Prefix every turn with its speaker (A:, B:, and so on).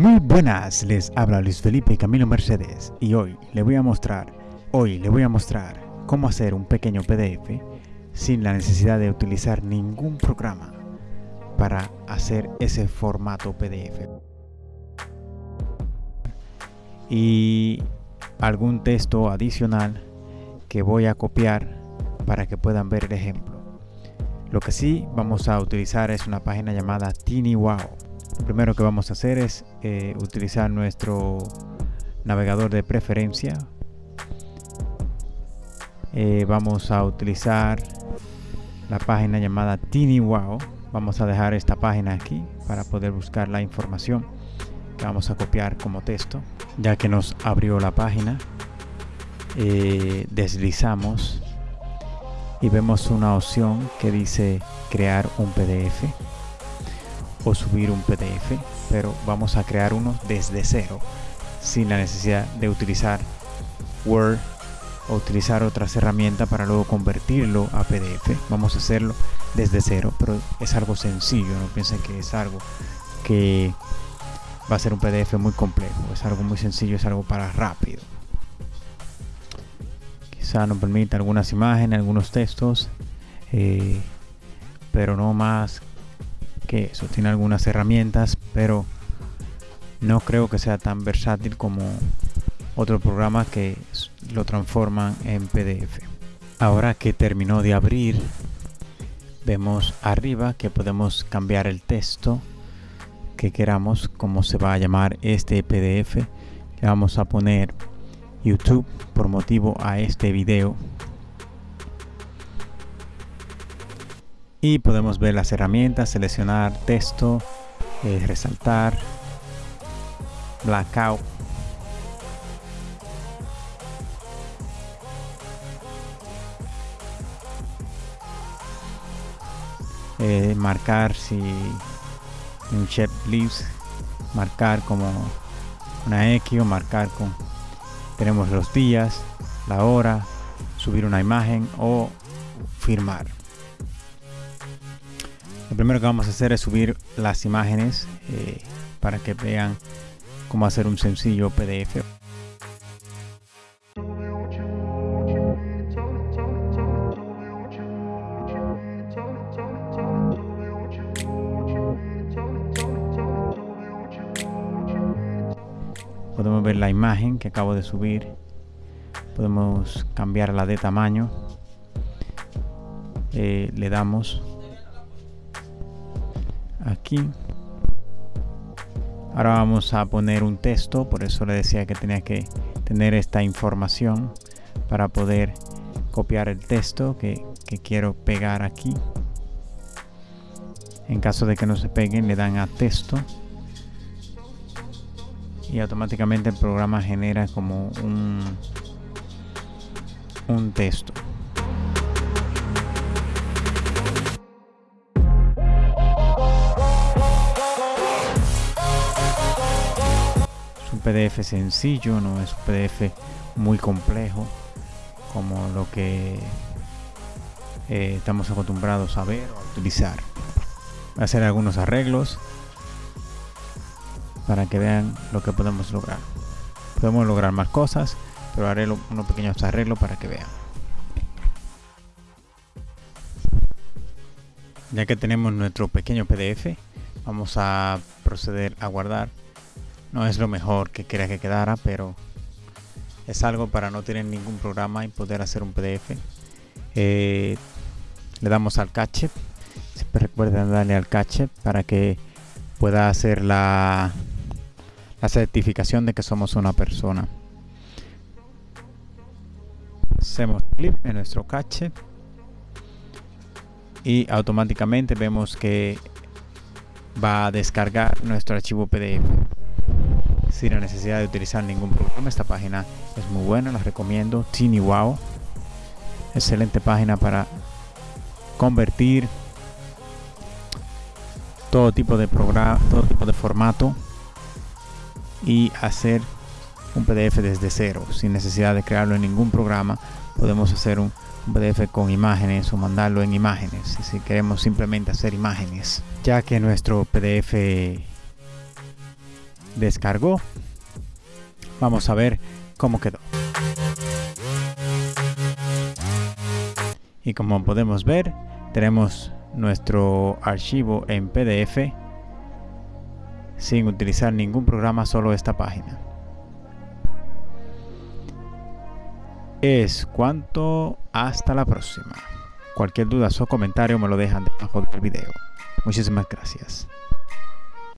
A: Muy buenas, les habla Luis Felipe Camilo Mercedes y hoy le voy a mostrar, hoy le voy a mostrar cómo hacer un pequeño PDF sin la necesidad de utilizar ningún programa para hacer ese formato PDF y algún texto adicional que voy a copiar para que puedan ver el ejemplo. Lo que sí vamos a utilizar es una página llamada TinyWow. Lo primero que vamos a hacer es eh, utilizar nuestro navegador de preferencia. Eh, vamos a utilizar la página llamada TinyWow. Vamos a dejar esta página aquí para poder buscar la información que vamos a copiar como texto. Ya que nos abrió la página, eh, deslizamos y vemos una opción que dice crear un PDF o subir un PDF, pero vamos a crear uno desde cero, sin la necesidad de utilizar Word o utilizar otras herramientas para luego convertirlo a PDF. Vamos a hacerlo desde cero, pero es algo sencillo, no piensen que es algo que va a ser un PDF muy complejo, es algo muy sencillo, es algo para rápido. Quizá nos permita algunas imágenes, algunos textos, eh, pero no más que eso. Tiene algunas herramientas, pero no creo que sea tan versátil como otro programa que lo transforman en PDF. Ahora que terminó de abrir, vemos arriba que podemos cambiar el texto que queramos, cómo se va a llamar este PDF. Le vamos a poner YouTube por motivo a este video. Y podemos ver las herramientas, seleccionar texto, eh, resaltar, blackout. Eh, marcar si un checklist marcar como una X o marcar con tenemos los días la hora subir una imagen o firmar primero que vamos a hacer es subir las imágenes eh, para que vean cómo hacer un sencillo PDF podemos ver la imagen que acabo de subir. Podemos cambiarla de tamaño. Eh, le damos aquí. Ahora vamos a poner un texto por eso le decía que tenía que tener esta información para poder copiar el texto que, quiero pegar aquí. En caso de que no se peguen le dan a texto. Y automáticamente el programa genera como un, un texto. Un PDF sencillo, no es un PDF muy complejo como lo que eh, estamos acostumbrados a ver o a utilizar. Voy a hacer algunos arreglos para que vean lo que podemos lograr podemos lograr más cosas pero haré unos pequeños arreglos para que vean ya que tenemos nuestro pequeño pdf vamos a proceder a guardar no es lo mejor que quería que quedara pero es algo para no tener ningún programa y poder hacer un pdf eh, le damos al cache siempre recuerden darle al cache para que pueda hacer la la certificación de que somos una persona. Hacemos clic en nuestro cache y automáticamente vemos que va a descargar nuestro archivo PDF sin la necesidad de utilizar ningún programa. Esta página es muy buena, la recomiendo. TinyWow, excelente página para convertir todo tipo de programa, todo tipo de formato y hacer un PDF desde cero sin necesidad de crearlo en ningún programa podemos hacer un, PDF con imágenes o mandarlo en imágenes si queremos simplemente hacer imágenes ya que nuestro PDF descargó. Vamos a ver cómo quedó. Y como podemos ver, tenemos nuestro archivo en PDF sin utilizar ningún programa, solo esta página. Es cuanto hasta la próxima. Cualquier duda o comentario me lo dejan debajo del video. Muchísimas gracias.